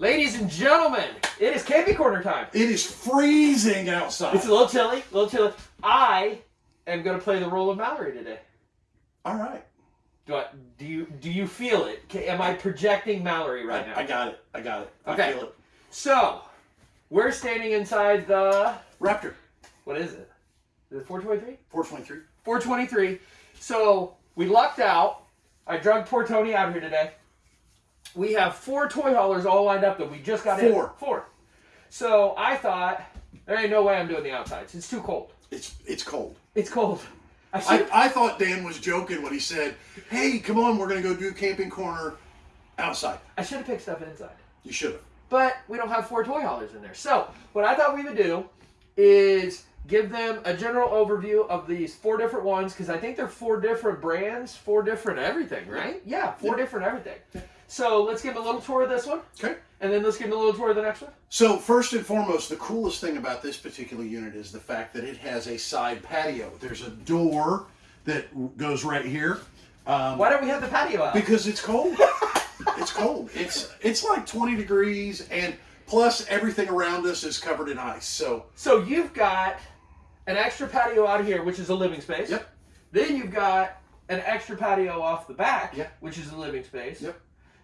Ladies and gentlemen, it is camping corner time. It is freezing outside. It's a little chilly, a little chilly. I am going to play the role of Mallory today. All right. Do I, do you do you feel it? Am I projecting Mallory right now? I, I got it. I got it. Okay. I feel it. So, we're standing inside the Raptor, what is it? Is it 423? 423. 423. So we lucked out. I drugged poor Tony out here today. We have four toy haulers all lined up that we just got in. Four. Four. So I thought there ain't no way I'm doing the outsides. It's too cold. It's it's cold. It's cold. I should. I, I thought Dan was joking when he said, "Hey, come on, we're gonna go do camping corner outside." I should have picked stuff inside. You should have. But we don't have four toy haulers in there. So what I thought we would do is give them a general overview of these four different ones because I think they're four different brands, four different everything, right? Yeah, four Yeah. different everything. So let's give a little tour of this one, Okay. and then let's give a little tour of the next one. So first and foremost, the coolest thing about this particular unit is the fact that it has a side patio. There's a door that goes right here. Um, Why don't we have the patio out? Because it's cold. it's cold. It's it's like 20 degrees, and plus everything around us is covered in ice. So So you've got an extra patio out here, which is a living space. Yep. Then you've got an extra patio off the back, Yep. which is a living space. Yep.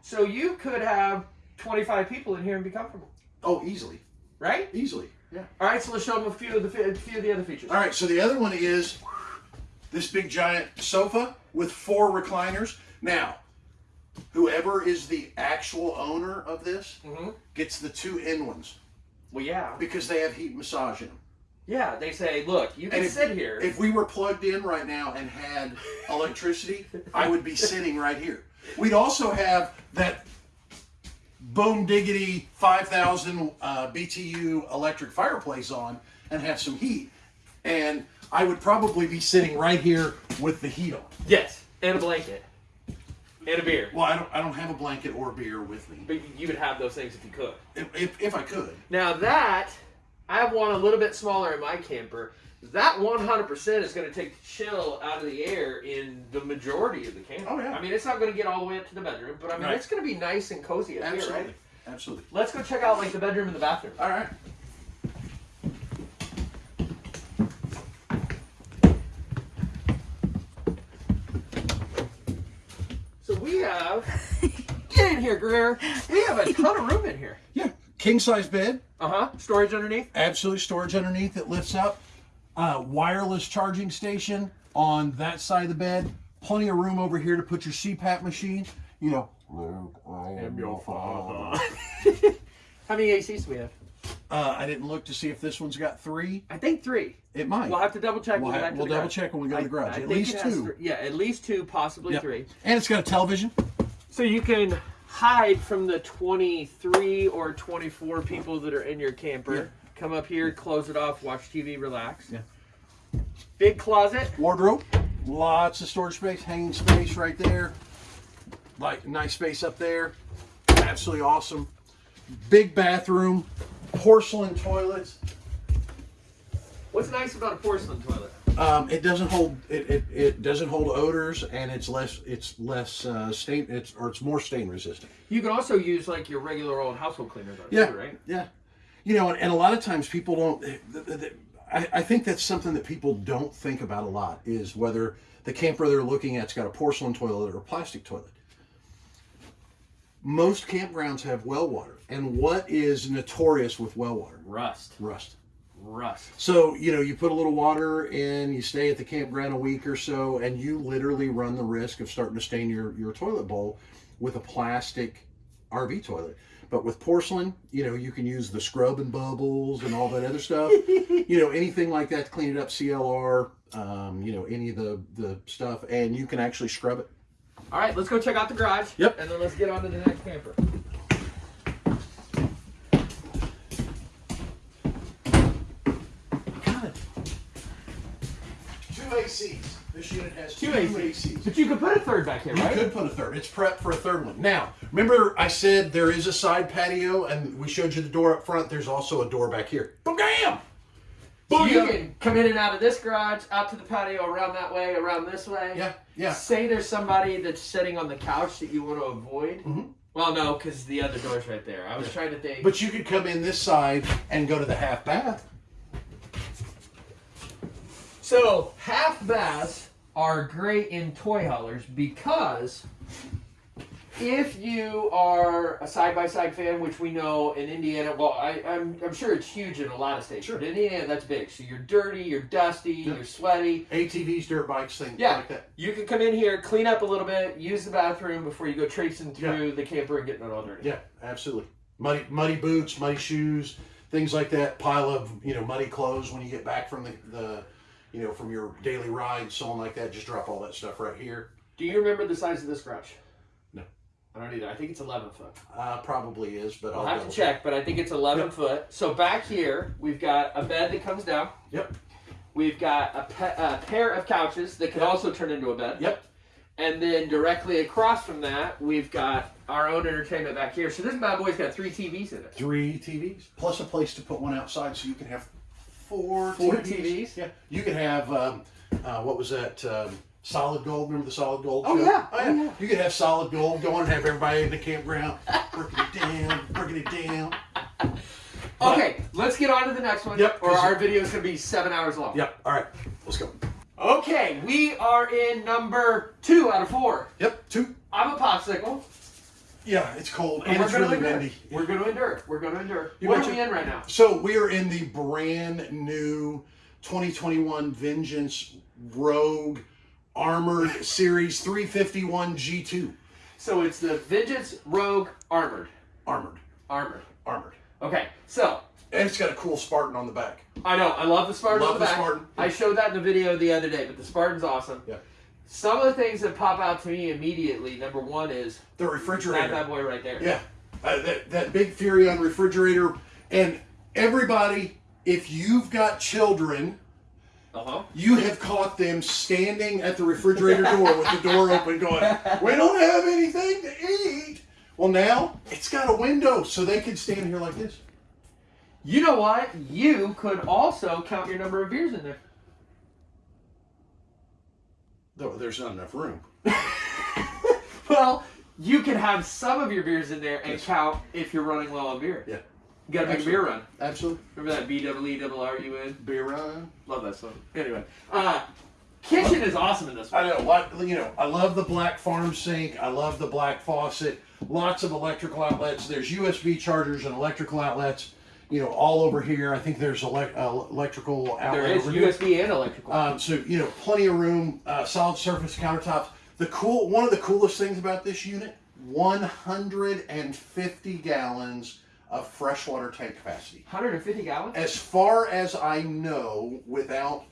So you could have 25 people in here and be comfortable, oh, easily, right? easily. Yeah. All right, so let's show them a few of the a few of the other features. All right. So the other one is this big giant sofa with four recliners. Now, whoever is the actual owner of this hmm gets the two end ones Well, yeah, because they have heat massage in them. yeah. They say, look, you can if- sit here. If we were plugged in right now and had electricity, I would be sitting right here. We'd also have that boom diggity 5000 uh, BTU electric fireplace on and have some heat. And I would probably be sitting right here with the heat on. yes, and a blanket, and a beer. Well, I don't, I don't have a blanket or beer with me, But you would have those things if you could. if, if, if I could. Now that one a little bit smaller in my camper. That 100% is going to take the chill out of the air in the majority of the camper. Oh, yeah. I mean, it's not going to get all the way up to the bedroom, but I mean, Right. it's going to be nice and cozy up here, Absolutely. right? Absolutely. Let's go check out like the bedroom and the bathroom. All right. So we have get in here, Greer. We have a ton of room in here. Yeah. King size bed. Uh huh. Storage underneath. absolute storage underneath It lifts up. Uh, wireless charging station on that side of the bed. Plenty of room over here to put your CPAP machine. You know, Luke, I am your father. How many ACs do we have? Uh, I didn't look to see if this one's got three. I think three. It might. We'll have to double check. We'll, when we ha- get back to we'll double garage. check when we go to the garage. I At least two. three- Yeah, at least two, possibly Yep. three. And it's got a television. So you can hide from the 23 or 24 people that are in your camper. Yeah. Come up here, close it off, watch TV, relax. Yeah. Big closet. Wardrobe. Lots of storage space, hanging space right there. Like nice space up there. Absolutely awesome. Big bathroom. Porcelain toilets. What's nice about a porcelain toilet? Um, it doesn't hold it, it, it doesn't hold odors and it's less it's less uh, stain it's or it's more stain resistant. You can also use like your regular old household cleaners on it Yeah, too, right? yeah. You know, and, and a lot of times people don't. th- th- th- I, I think that's something that people don't think about a lot is whether the camper they're looking at's got a porcelain toilet or a plastic toilet. Most campgrounds have well water, and what is notorious with well water? Rust. Rust. Rust. So, you know, you put a little water in, you stay at the campground a week or so, and you literally run the risk of starting to stain your, your toilet bowl with a plastic RV toilet. But with porcelain, you know, you can use the scrub and bubbles and all that other stuff. you know, anything like that to clean it up, CLR, um, you know, any of the, the stuff, and you can actually scrub it. All right, let's go check out the garage. Yep. And then let's get on to the next camper. Two ACs. This unit has Two two, ACs. ACs. But you could put a third back here, right? You could put a third. It's prepped for a third one. Now, remember I said there is a side patio, and we showed you the door up front. There's also a door back here. Bam! So you can come in and out of this garage, out to the patio, around that way, around this way. Yeah, yeah. Say there's somebody that's sitting on the couch that you want to avoid. Mhm. Well, no, because the other door's right there. I was trying to think. But you could come in this side and go to the half bath. So half baths are great in toy haulers because if you are a side by side fan, which we know in Indiana, well, I, I'm, I'm sure it's huge in a lot of states, Sure. but in Indiana that's big. So you're dirty, you're dusty, Yeah. you're sweaty. ATVs, dirt bikes, things Yeah. like that. You can come in here, clean up a little bit, use the bathroom before you go traipsing through the camper and getting it all dirty. Yeah, absolutely. Muddy, muddy boots, muddy shoes, things like that. Pile of you know muddy clothes when you get back from the, the you know from your daily ride, so on like that. Just drop all that stuff right here. Do you remember the size of this garage? No. I don't either. I think it's 11 foot. Uh, probably is, but I'll I'll have to check, but I think it's 11 Yep. foot. So back here, we've got a bed that comes down. Yep. We've got a, a pair of couches that can Yep. also turn into a bed. Yep. And then directly across from that, we've got our own entertainment back here. So this bad boy's got three TVs in it. Three TVs plus a place to put one outside, so you can have four Four TVs. TVs? Yeah, you could have um, uh, what was that? Um, solid gold. Remember the solid gold? Oh, show? yeah. Oh Oh, yeah. You could have solid gold. Go on and have everybody in the campground breaking it down, breaking it down. But- Okay, let's get on to the next one. Yep, Or our video is going to be seven hours long. Yep. All right. Let's go. Okay, we are in number two out of four. Yep. Two. I'm a popsicle. Yeah, it's cold And and we're it's really endure. windy. We're going to endure. We're going to endure. You what are we in right now? So we are in the brand new 2021 Vengeance Rogue Armored Series 351 G2. So it's the Vengeance Rogue Armored. Armored. Armored. Armored. Okay, so And it's got a cool Spartan on the back. I know I love the Spartan Love on the the back. Spartan. I showed that in the video the other day, but the Spartan's awesome. Yeah. Some of the things that pop out to me immediately. Number one is The that refrigerator. bad boy right there. Yeah, uh, that that big Furrion refrigerator, and everybody, if you've got children, Uh huh. you have caught them standing at the refrigerator door with the door open, going, "We don't have anything to eat." Well, now it's got a window, so they can stand here like this. You know what? You could also count your number of beers in there. Though there's not enough room. Well, you can have some of your beers in there and Yes. count if you're running low on beer. Yeah. You gotta make a beer run. Absolutely. Remember that B double E double R U N? Beer run. Love that song. Anyway, uh, kitchen is awesome in this one. I know. Like you know, I love the black farm sink. I love the black faucet. Lots of electrical outlets. There's USB chargers and electrical outlets. You know, all over here. I think there's elec uh, electrical outlet. There is. USB and electrical. Um, so you know, plenty of room. Uh, solid surface countertops. The cool. One of the coolest things about this unit: 150 gallons of freshwater tank capacity. 150 gallons. As far as I know, without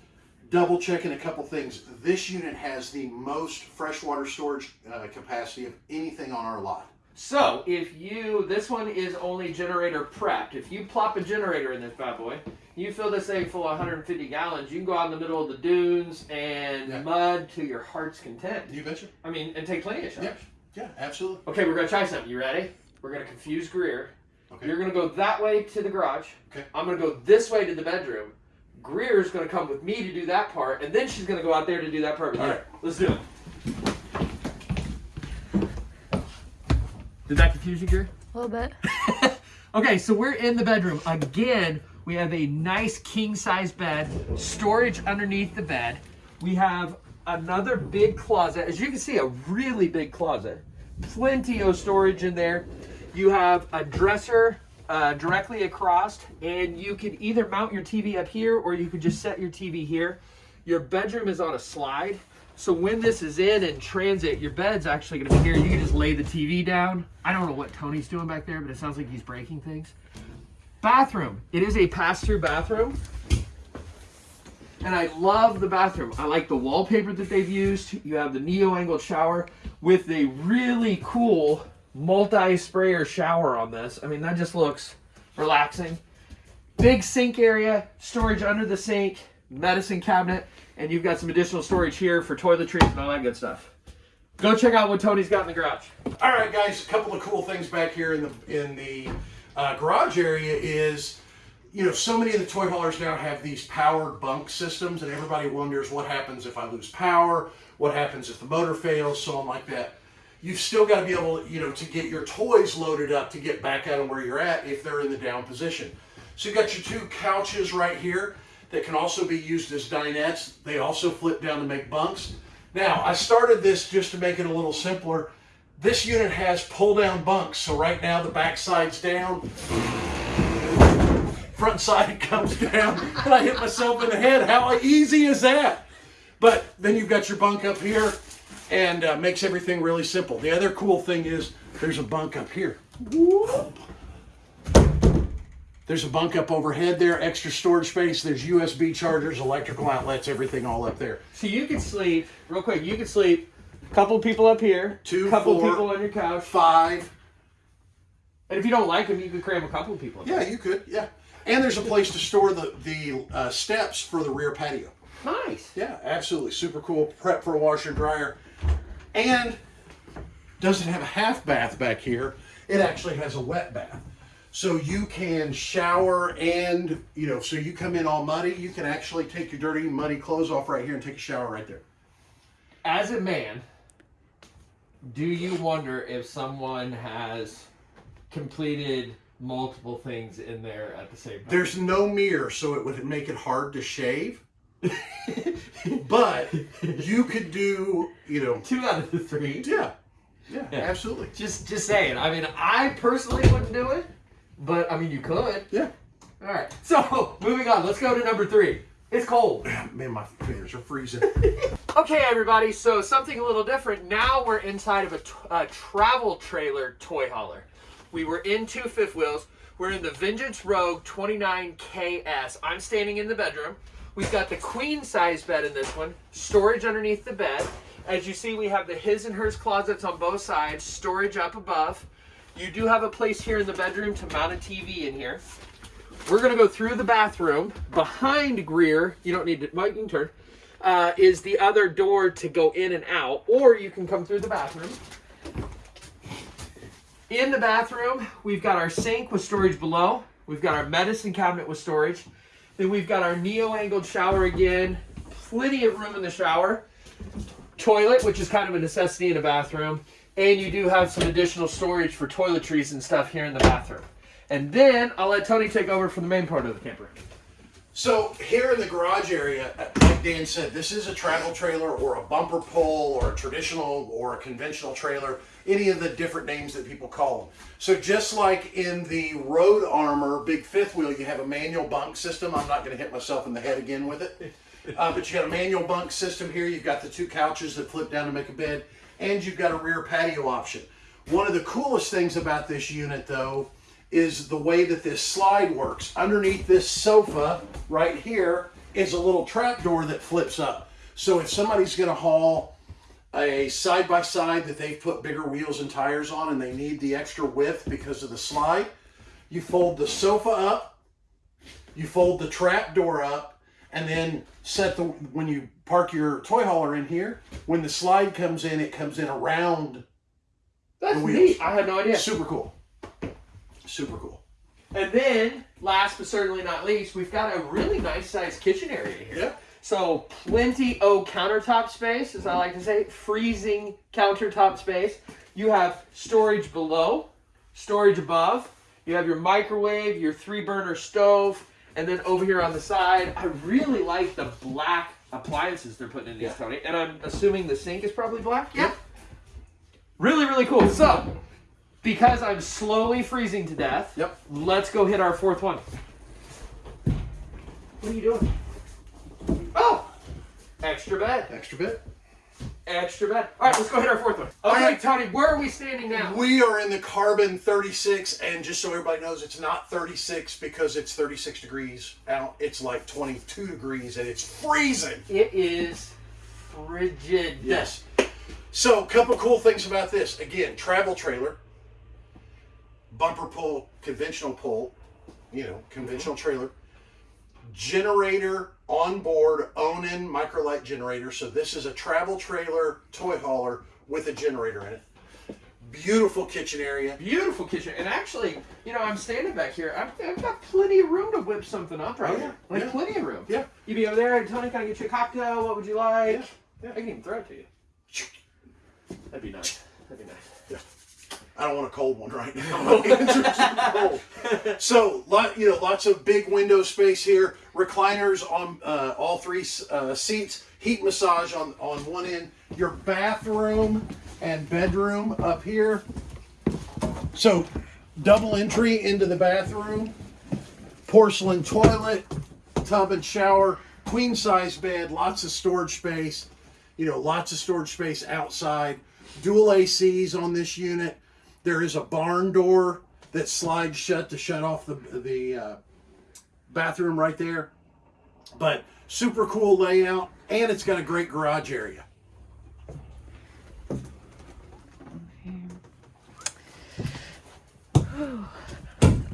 double checking a couple things, this unit has the most freshwater storage uh, capacity of anything on our lot. So if you, this one is only generator prepped. If you plop a generator in this bad boy, you fill this thing full of 150 gallons. You can go out in the middle of the dunes and Yeah. mud to your heart's content. You betcha. I mean, and take plenty of shots. Yeah, yeah absolutely. Okay, we're gonna try something. You ready? We're gonna confuse Greer. Okay. You're gonna go that way to the garage. Okay. I'm gonna go this way to the bedroom. Greer's gonna come with me to do that part, and then she's gonna go out there to do that part All right. Let's do it. Did that confuse you, Greer? A little bit. Okay, so we're in the bedroom. Again, we have a nice king size bed, storage underneath the bed. We have another big closet. As you can see, a really big closet. Plenty of storage in there. You have a dresser uh, directly across, and you can either mount your TV up here or you could just set your TV here. Your bedroom is on a slide. So when this is in and transit, your bed's actually to be here. You can just lay the TV down. I don't know what Tony's doing back there, but it sounds like he's breaking things. Bathroom. It is a pass-through bathroom. And I love the bathroom. I like the wallpaper that they've used. You have the neo-angled shower with a really cool multi-sprayer shower on this. I mean, that just looks relaxing. Big sink area, storage under the sink, medicine cabinet, and you've got some additional storage here for toiletries and all that good stuff. Go check out what Tony's got in the garage. All right, guys. A couple of cool things back here in the in the uh, garage area is, you know, so many of the toy haulers now have these powered bunk systems, and everybody wonders what happens if I lose power, what happens if the motor fails, so on like that. you've still got to be able, you know, to get your toys loaded up to get back out of where you're at if they're in the down position. So you've got your two couches right here that can also be used as dinettes. They also flip down to make bunks. Now, I started this just to make it a little simpler. This unit has pull down bunks. So right now the back side's down. Front side comes down and I hit myself in the head. How easy is that? But then you've got your bunk up here and uh, makes everything really simple. The other cool thing is there's a bunk up here. There's a bunk up overhead there, extra storage space. There's USB chargers, electrical outlets, everything all up there. So you could sleep real quick. You could sleep a couple people up here, Two, couple four. people on your couch, Five. and if you don't like them, you could cram a couple people. Yeah, you could. Yeah. And there's a place to store the, the uh, steps for the rear patio. Nice. Yeah, absolutely. Super cool. Prep for a washer and dryer. And doesn't have a half bath back here. It actually has a wet bath. So you can shower and, you know, so you come in all muddy, you can actually take your dirty, muddy clothes off right here and take a shower right there. As a man, do you wonder if someone has completed multiple things in there at the same time? There's no mirror, so it would make it hard to shave. but you could do, you know, Two out of the three. yeah, yeah, Yeah. absolutely. Just, just saying. I mean, I personally wouldn't do it, but I mean, you could. Yeah. All right. So moving on. Let's go to number three. It's cold. Man, my fingers are freezing. Okay, everybody, so something a little different. Now we're inside of a, a uh, travel trailer toy hauler. We were in two fifth wheels. We're in the Vengeance Rogue 29KS. I'm standing in the bedroom. We've got the queen size bed in this one, storage underneath the bed. As you see, we have the his and hers closets on both sides, storage up above. You do have a place here in the bedroom to mount a TV in here. We're gonna go through the bathroom. Behind Greer, you don't need to, well, you can turn, uh, is the other door to go in and out, or you can come through the bathroom. In the bathroom, we've got our sink with storage below. We've got our medicine cabinet with storage. Then we've got our neo-angled shower again. Plenty of room in the shower. Toilet, which is kind of a necessity in a bathroom. And you do have some additional storage for toiletries and stuff here in the bathroom. And then I'll let Tony take over for the main part of the camper. So here in the garage area, like Dan said, this is a travel trailer or a bumper pull or a traditional or a conventional trailer, any of the different names that people call them. So just like in the Road Armor big fifth wheel, you have a manual bunk system. I'm not going to hit myself in the head again with it. Uh, but you got a manual bunk system here. You've got the two couches that flip down to make a bed, and you've got a rear patio option. One of the coolest things about this unit, though, is the way that this slide works. Underneath this sofa right here is a little trap door that flips up. So if somebody's going to haul a side by side that they've put bigger wheels and tires on and they need the extra width because of the slide, you fold the sofa up, you fold the trap door up, and then set the when you park your toy hauler in here, when the slide comes in, it comes in around. That's The wheels. neat. I had no idea. Super cool. Super cool. And then, last but certainly not least, we've got a really nice sized kitchen area here. Yeah. So plenty of countertop space, as I like to say, freezing countertop space. You have storage below, storage above. You have your microwave, your three burner stove, and then over here on the side, I really like the black appliances they're putting in these, Yeah. Tony. And I'm assuming the sink is probably black. Yeah. Really, really cool. So, because I'm slowly freezing to death, Yep. let's go hit our fourth one. What are you doing? Oh! Extra bed. Extra bit. Extra bed. All right, let's go hit our fourth one. Okay, right. Tony, where are we standing now? We are in the carbon 36, and just so everybody knows, it's not 36 because it's 36 degrees out. It's like 22 degrees, and it's freezing. It is frigid. Yes. So, a couple cool things about this. Again, travel trailer, bumper pull, conventional pull, you know, conventional mm-hmm. trailer, generator on board, Onan MicroLite generator. So, this is a travel trailer toy hauler with a generator in it. Beautiful kitchen area. Beautiful kitchen. And actually, you know, I'm standing back here. I've, I've got plenty of room to whip something up right Oh, here. yeah. Like, Yeah. plenty of room. Yeah. You be over there, Tony, can I get you a cocktail? What would you like? Yeah. Yeah. I can even throw it to you. That'd be nice. That'd be nice. I don't want a cold one right now. So, lot, you know, lots of big window space here. Recliners on uh, all three uh, seats. Heat massage on on one end. Your bathroom and bedroom up here. So, double entry into the bathroom. Porcelain toilet, tub and shower, queen size bed, lots of storage space. You know, lots of storage space outside. Dual ACs on this unit. There is a barn door that slides shut to shut off the the uh, bathroom right there. But super cool layout, and it's got a great garage area.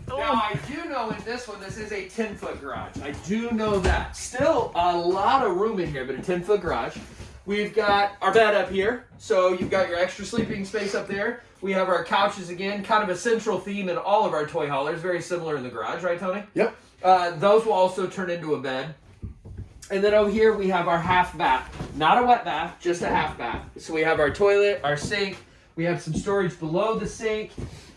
Now I do know in this one, this is a 10 foot garage. I do know that. Still a lot of room in here, but a 10 foot garage. We've got our bed up here, so you've got your extra sleeping space up there. We have our couches again, kind of a central theme in all of our toy haulers, very similar in the garage, right, Tony? Yep. Uh, those will also turn into a bed. And then over here we have our half bath. Not a wet bath, just a half bath. So we have our toilet, our sink, we have some storage below the sink.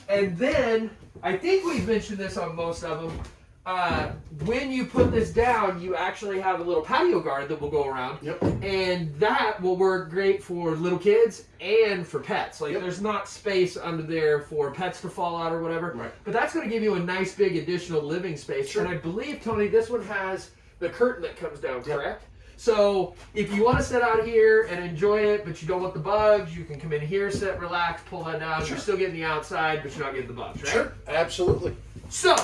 And then, I think we've mentioned this on most of them, uh, when you put this down, you actually have a little patio guard that will go around. Yep. And that will work great for little kids and for pets. Like Yep. there's not space under there for pets to fall out or whatever. Right. But that's going to give you a nice big additional living space. Sure. And I believe Tony, this one has the curtain that comes down, correct? So if you want to sit out here and enjoy it, but you don't want the bugs, you can come in here, sit, relax, pull that down. Sure. You're still getting the outside, but you're not getting the bugs, right? Sure. Absolutely. So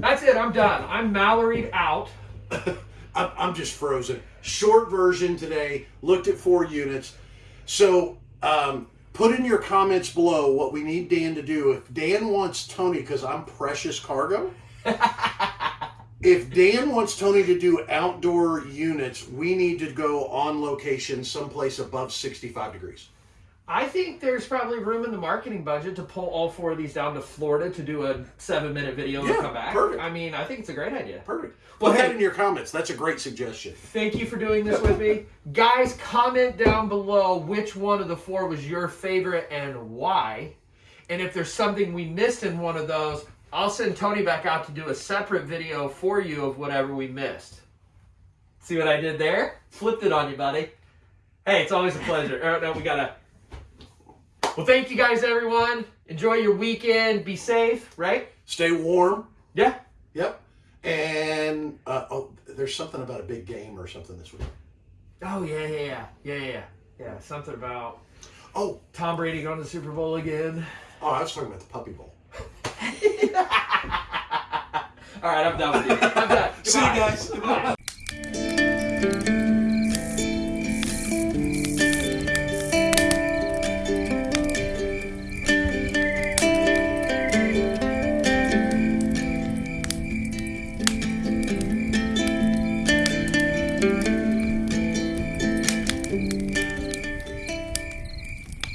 that's it. I'm done. I'm Mallory'd out. I'm, I'm just frozen. Short version today. Looked at four units. So um, put in your comments below what we need Dan to do. If Dan wants Tony, because I'm precious cargo. if Dan wants Tony to do outdoor units, we need to go on location someplace above 65 degrees. I think there's probably room in the marketing budget to pull all four of these down to Florida to do a seven minute video Yeah, and come back. perfect. I mean, I think it's a great idea. Perfect. Well, Put that in your comments. That's a great suggestion. Thank you for doing this with me. Guys, comment down below which one of the four was your favorite and why. And if there's something we missed in one of those, I'll send Tony back out to do a separate video for you of whatever we missed. See what I did there? Flipped it on you, buddy. Hey, it's always a pleasure. Oh, no, we gotta. Well, thank you guys, everyone. Enjoy your weekend. Be safe, right? Stay warm. Yeah. Yep. And uh, oh, there's something about a big game or something this week. Oh, yeah, yeah, yeah. Yeah, yeah, yeah. Yeah, something about Oh, Tom Brady going to the Super Bowl again. oh, I was talking about the Puppy Bowl. All right, I'm done with you. I'm done. See you guys.